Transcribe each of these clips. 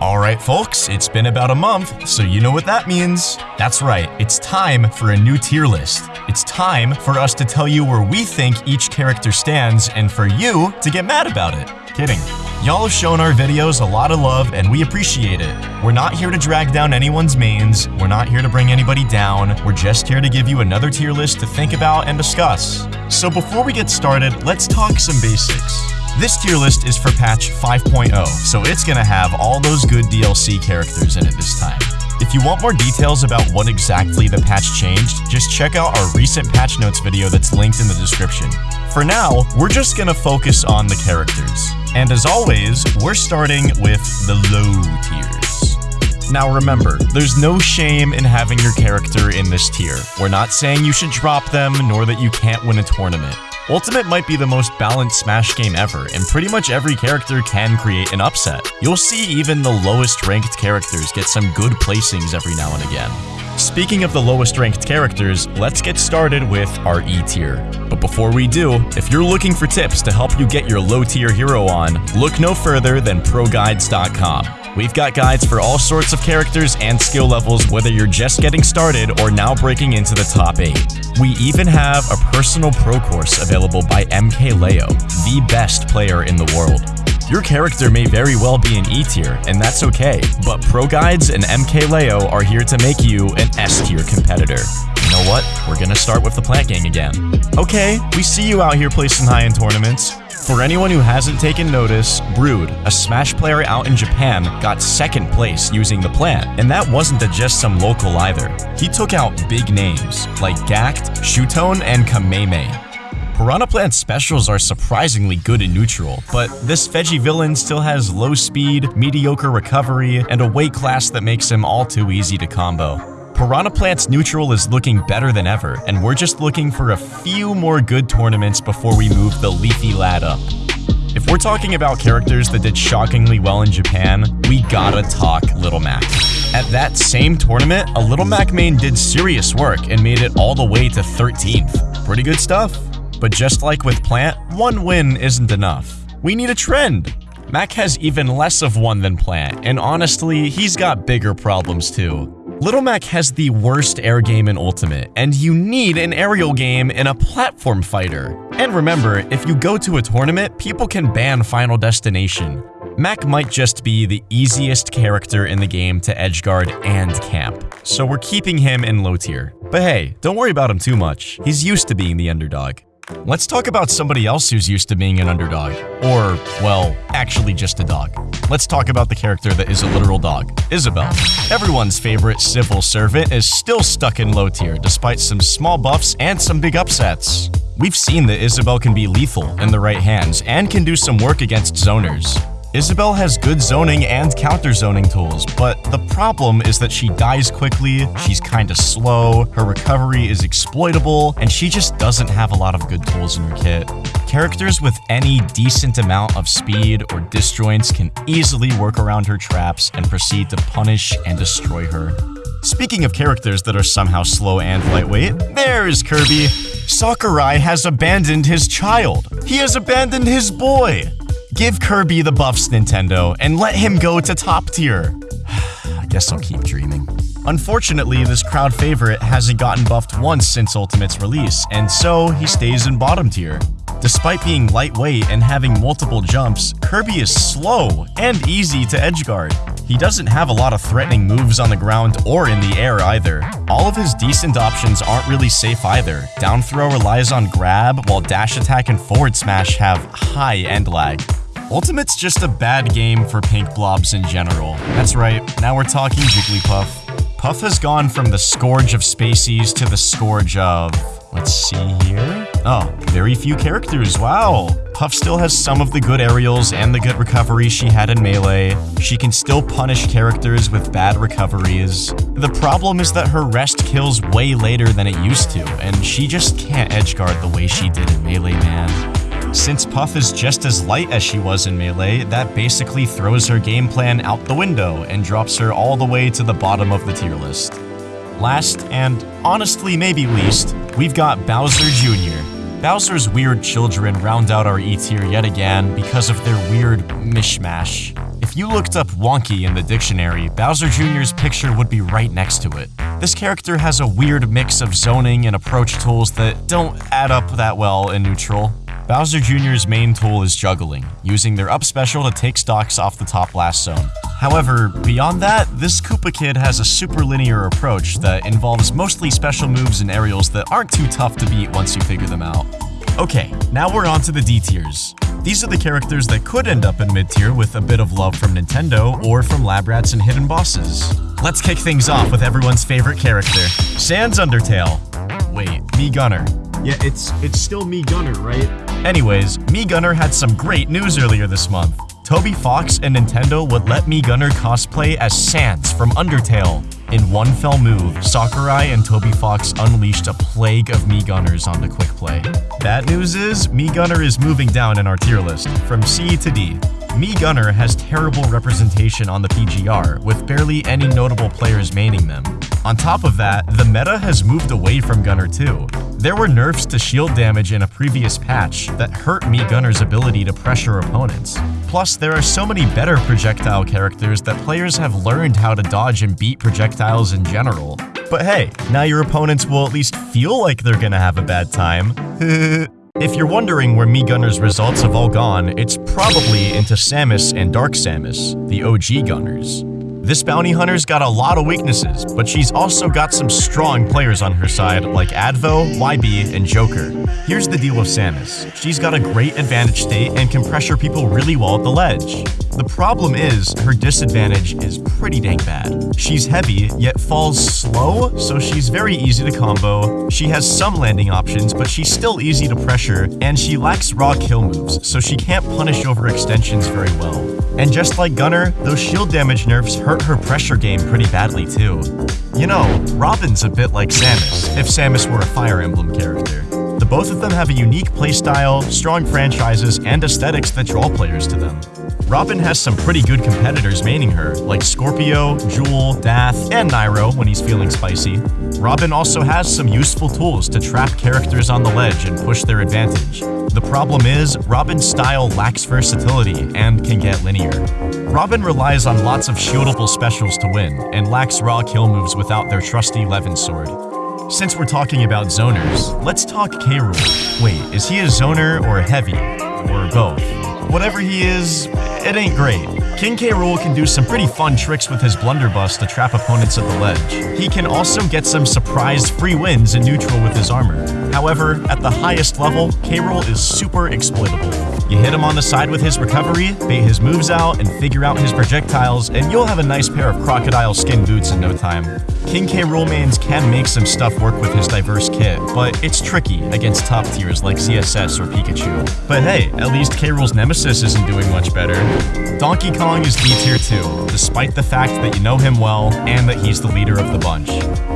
Alright folks, it's been about a month, so you know what that means. That's right, it's time for a new tier list. It's time for us to tell you where we think each character stands and for you to get mad about it. Kidding. Y'all have shown our videos a lot of love and we appreciate it. We're not here to drag down anyone's mains, we're not here to bring anybody down, we're just here to give you another tier list to think about and discuss. So before we get started, let's talk some basics. This tier list is for patch 5.0, so it's gonna have all those good DLC characters in it this time. If you want more details about what exactly the patch changed, just check out our recent patch notes video that's linked in the description. For now, we're just gonna focus on the characters. And as always, we're starting with the low tiers. Now remember, there's no shame in having your character in this tier. We're not saying you should drop them, nor that you can't win a tournament. Ultimate might be the most balanced Smash game ever, and pretty much every character can create an upset. You'll see even the lowest ranked characters get some good placings every now and again. Speaking of the lowest ranked characters, let's get started with our E tier. But before we do, if you're looking for tips to help you get your low tier hero on, look no further than ProGuides.com. We've got guides for all sorts of characters and skill levels, whether you're just getting started or now breaking into the top 8. We even have a personal pro course available by MKLeo, the best player in the world. Your character may very well be an E tier, and that's okay, but Pro Guides and MKLeo are here to make you an S tier competitor. You know what? We're gonna start with the Plant Gang again. Okay, we see you out here placing high in tournaments. For anyone who hasn't taken notice, Brood, a Smash player out in Japan, got second place using the plant, and that wasn't just some local either. He took out big names like Gact, Shuton, and Kameme. Piranha Plant specials are surprisingly good in neutral, but this veggie villain still has low speed, mediocre recovery, and a weight class that makes him all too easy to combo. Piranha Plant's neutral is looking better than ever, and we're just looking for a few more good tournaments before we move the Leafy Lad up. If we're talking about characters that did shockingly well in Japan, we gotta talk Little Mac. At that same tournament, a Little Mac main did serious work and made it all the way to 13th. Pretty good stuff. But just like with Plant, one win isn't enough. We need a trend. Mac has even less of one than Plant, and honestly, he's got bigger problems too. Little Mac has the worst air game in Ultimate, and you need an aerial game in a platform fighter. And remember, if you go to a tournament, people can ban Final Destination. Mac might just be the easiest character in the game to edgeguard and camp, so we're keeping him in low tier. But hey, don't worry about him too much, he's used to being the underdog. Let's talk about somebody else who's used to being an underdog. Or, well, actually just a dog. Let's talk about the character that is a literal dog, Isabelle. Everyone's favorite civil servant is still stuck in low tier despite some small buffs and some big upsets. We've seen that Isabelle can be lethal in the right hands and can do some work against zoners. Isabelle has good zoning and counter zoning tools, but the problem is that she dies quickly, she's kinda slow, her recovery is exploitable, and she just doesn't have a lot of good tools in her kit. Characters with any decent amount of speed or disjoints can easily work around her traps and proceed to punish and destroy her. Speaking of characters that are somehow slow and lightweight, there's Kirby. Sakurai has abandoned his child. He has abandoned his boy. Give Kirby the buffs, Nintendo, and let him go to top tier. I guess I'll keep dreaming. Unfortunately, this crowd favorite hasn't gotten buffed once since Ultimate's release, and so he stays in bottom tier. Despite being lightweight and having multiple jumps, Kirby is slow and easy to edgeguard. He doesn't have a lot of threatening moves on the ground or in the air either. All of his decent options aren't really safe either. Down throw relies on grab, while dash attack and forward smash have high end lag. Ultimate's just a bad game for pink blobs in general. That's right, now we're talking Jigglypuff. Puff has gone from the scourge of Spaceys to the scourge of... Let's see here. Oh, very few characters, wow. Puff still has some of the good aerials and the good recovery she had in Melee. She can still punish characters with bad recoveries. The problem is that her rest kills way later than it used to, and she just can't edgeguard the way she did in Melee, man. Since Puff is just as light as she was in Melee, that basically throws her game plan out the window and drops her all the way to the bottom of the tier list. Last, and honestly maybe least, we've got Bowser Jr. Bowser's weird children round out our E tier yet again because of their weird mishmash. If you looked up wonky in the dictionary, Bowser Jr.'s picture would be right next to it. This character has a weird mix of zoning and approach tools that don't add up that well in neutral. Bowser Jr.'s main tool is juggling, using their up special to take stocks off the top last zone. However, beyond that, this Koopa Kid has a super linear approach that involves mostly special moves and aerials that aren't too tough to beat once you figure them out. Okay, now we're on to the D tiers. These are the characters that could end up in mid tier with a bit of love from Nintendo or from Lab Rats and Hidden Bosses. Let's kick things off with everyone's favorite character, Sans Undertale. Wait, Mii Gunner. Yeah, it's it's still Mii Gunner, right? Anyways, Mii Gunner had some great news earlier this month. Toby Fox and Nintendo would let Mii Gunner cosplay as Sans from Undertale. In one fell move, Sakurai and Toby Fox unleashed a plague of Mii Gunners on the quick play. Bad news is, Mii Gunner is moving down in our tier list, from C to D. Mii Gunner has terrible representation on the PGR, with barely any notable players maining them. On top of that, the meta has moved away from Gunner too. There were nerfs to shield damage in a previous patch that hurt Mii Gunner's ability to pressure opponents. Plus, there are so many better projectile characters that players have learned how to dodge and beat projectiles in general. But hey, now your opponents will at least feel like they're gonna have a bad time. If you're wondering where Mii Gunner's results have all gone, it's probably into Samus and Dark Samus, the OG Gunners. This bounty hunter's got a lot of weaknesses, but she's also got some strong players on her side like Advo, YB, and Joker. Here's the deal with Samus. She's got a great advantage state and can pressure people really well at the ledge. The problem is, her disadvantage is pretty dang bad. She's heavy, yet falls slow, so she's very easy to combo. She has some landing options, but she's still easy to pressure, and she lacks raw kill moves, so she can't punish over extensions very well. And just like Gunner, those shield damage nerfs hurt her pressure game pretty badly too. You know, Robin's a bit like Samus, if Samus were a Fire Emblem character. The both of them have a unique playstyle, strong franchises, and aesthetics that draw players to them. Robin has some pretty good competitors maining her, like Scorpio, Jewel, Dath, and Nairo when he's feeling spicy. Robin also has some useful tools to trap characters on the ledge and push their advantage. The problem is, Robin's style lacks versatility and can get linear. Robin relies on lots of shieldable specials to win, and lacks raw kill moves without their trusty Levin sword. Since we're talking about zoners, let's talk K. Rool. Wait, is he a zoner or a heavy? Or both? Whatever he is, it ain't great. King K. Rool can do some pretty fun tricks with his blunderbuss to trap opponents at the ledge. He can also get some surprise free wins in neutral with his armor. However, at the highest level, K. Rool is super exploitable. You hit him on the side with his recovery, bait his moves out, and figure out his projectiles, and you'll have a nice pair of crocodile skin boots in no time. King K. Mains can make some stuff work with his diverse kit, but it's tricky against top tiers like ZSS or Pikachu. But hey, at least K. Rool's nemesis isn't doing much better. Donkey Kong is D tier too, despite the fact that you know him well and that he's the leader of the bunch.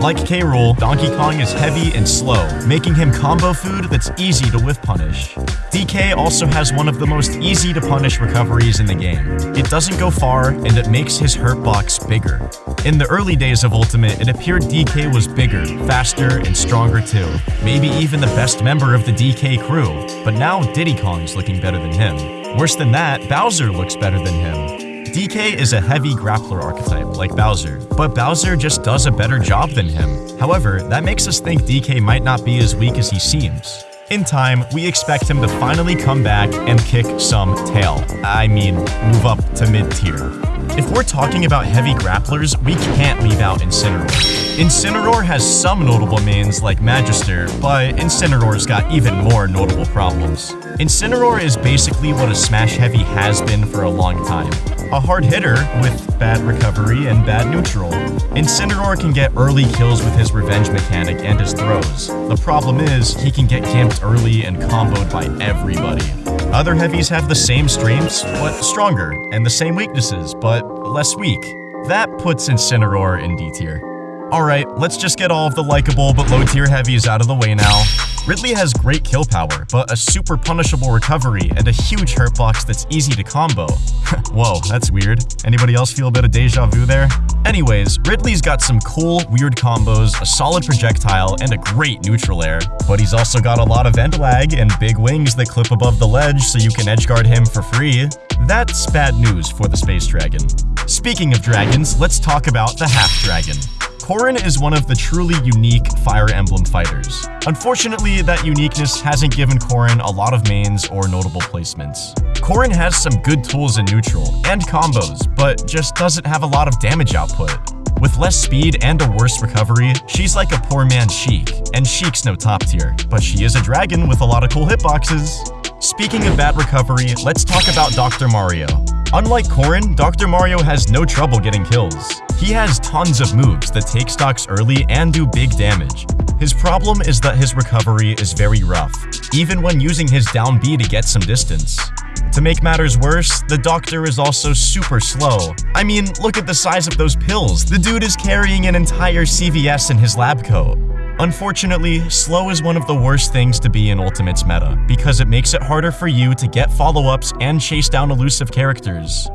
Like K. Rool, Donkey Kong is heavy and slow, making him combo food that's easy to whiff punish. DK also has of the most easy to punish recoveries in the game. It doesn't go far, and it makes his hurt box bigger. In the early days of Ultimate, it appeared DK was bigger, faster, and stronger too. Maybe even the best member of the DK crew. But now Diddy Kong's looking better than him. Worse than that, Bowser looks better than him. DK is a heavy grappler archetype, like Bowser, but Bowser just does a better job than him. However, that makes us think DK might not be as weak as he seems. In time, we expect him to finally come back and kick some tail. I mean, move up to mid-tier. If we're talking about heavy grapplers, we can't leave out Incineroar. Incineroar has some notable mains like Magister, but Incineroar's got even more notable problems. Incineroar is basically what a Smash Heavy has been for a long time. A hard hitter with bad recovery and bad neutral. Incineroar can get early kills with his revenge mechanic and his throws. The problem is, he can get camped early and comboed by everybody. Other heavies have the same strengths, but stronger, and the same weaknesses, but less weak. That puts Incineroar in D tier. Alright, let's just get all of the likable but low tier heavies out of the way now. Ridley has great kill power, but a super punishable recovery and a huge hurt box that's easy to combo. Whoa, that's weird. Anybody else feel a bit of deja vu there? Anyways, Ridley's got some cool, weird combos, a solid projectile, and a great neutral air. But he's also got a lot of end lag and big wings that clip above the ledge so you can edgeguard him for free. that's bad news for the Space Dragon. Speaking of dragons, let's talk about the Half Dragon. Corrin is one of the truly unique Fire Emblem fighters. Unfortunately, that uniqueness hasn't given Corrin a lot of mains or notable placements. Corrin has some good tools in neutral and combos, but just doesn't have a lot of damage output. With less speed and a worse recovery, she's like a poor man's Sheik, and Sheik's no top tier, but she is a dragon with a lot of cool hitboxes. Speaking of bad recovery, let's talk about Dr. Mario. Unlike Corrin, Dr. Mario has no trouble getting kills. He has tons of moves that take stocks early and do big damage. His problem is that his recovery is very rough, even when using his down B to get some distance. To make matters worse, the doctor is also super slow. I mean, look at the size of those pills. The dude is carrying an entire CVS in his lab coat. Unfortunately, slow is one of the worst things to be in Ultimate's meta, because it makes it harder for you to get follow-ups and chase down elusive characters.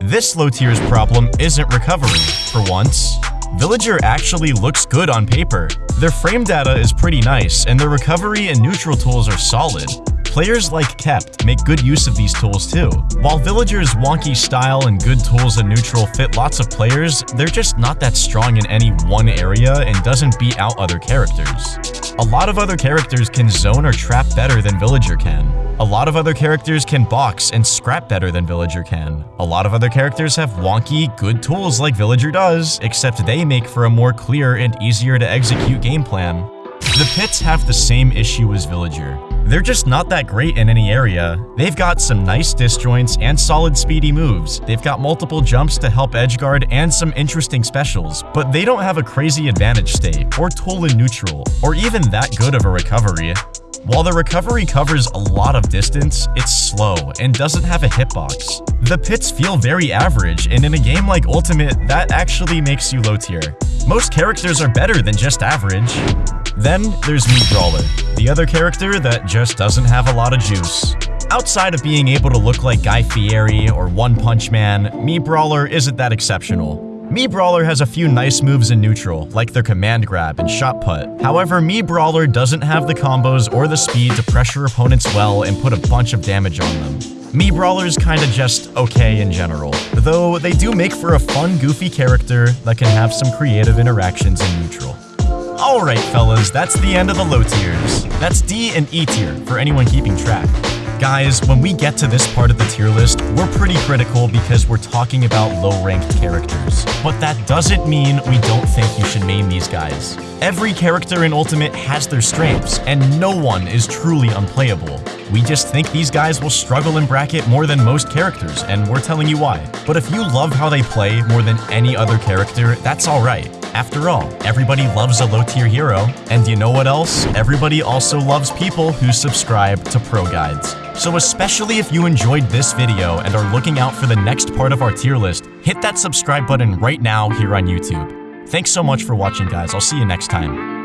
This low tier's problem isn't recovery, for once. Villager actually looks good on paper. Their frame data is pretty nice, and their recovery and neutral tools are solid. Players like Kept make good use of these tools too. While Villager's wonky style and good tools in neutral fit lots of players, they're just not that strong in any one area and doesn't beat out other characters. A lot of other characters can zone or trap better than Villager can. A lot of other characters can box and scrap better than Villager can. A lot of other characters have wonky, good tools like Villager does, except they make for a more clear and easier to execute game plan. The pits have the same issue as Villager. They're just not that great in any area. They've got some nice disjoints and solid speedy moves. They've got multiple jumps to help edgeguard and some interesting specials, but they don't have a crazy advantage state, or tool in neutral, or even that good of a recovery. While the recovery covers a lot of distance, it's slow and doesn't have a hitbox. The pits feel very average, and in a game like Ultimate, that actually makes you low tier. Most characters are better than just average. Then there's Mii Brawler, the other character that just doesn't have a lot of juice. Outside of being able to look like Guy Fieri or One Punch Man, Mii Brawler isn't that exceptional. Mii Brawler has a few nice moves in neutral, like their command grab and shot put. However, Mii Brawler doesn't have the combos or the speed to pressure opponents well and put a bunch of damage on them. Mii Brawler's kinda just okay in general, though they do make for a fun, goofy character that can have some creative interactions in neutral. Alright fellas, that's the end of the low tiers. That's D and E tier, for anyone keeping track. Guys, when we get to this part of the tier list, we're pretty critical because we're talking about low-ranked characters. But that doesn't mean we don't think you should main these guys. Every character in Ultimate has their strengths, and no one is truly unplayable. We just think these guys will struggle in bracket more than most characters, and we're telling you why. But if you love how they play more than any other character, that's alright. After all, everybody loves a low-tier hero, and you know what else? Everybody also loves people who subscribe to Pro Guides. So especially if you enjoyed this video and are looking out for the next part of our tier list, hit that subscribe button right now here on YouTube. Thanks so much for watching guys, I'll see you next time.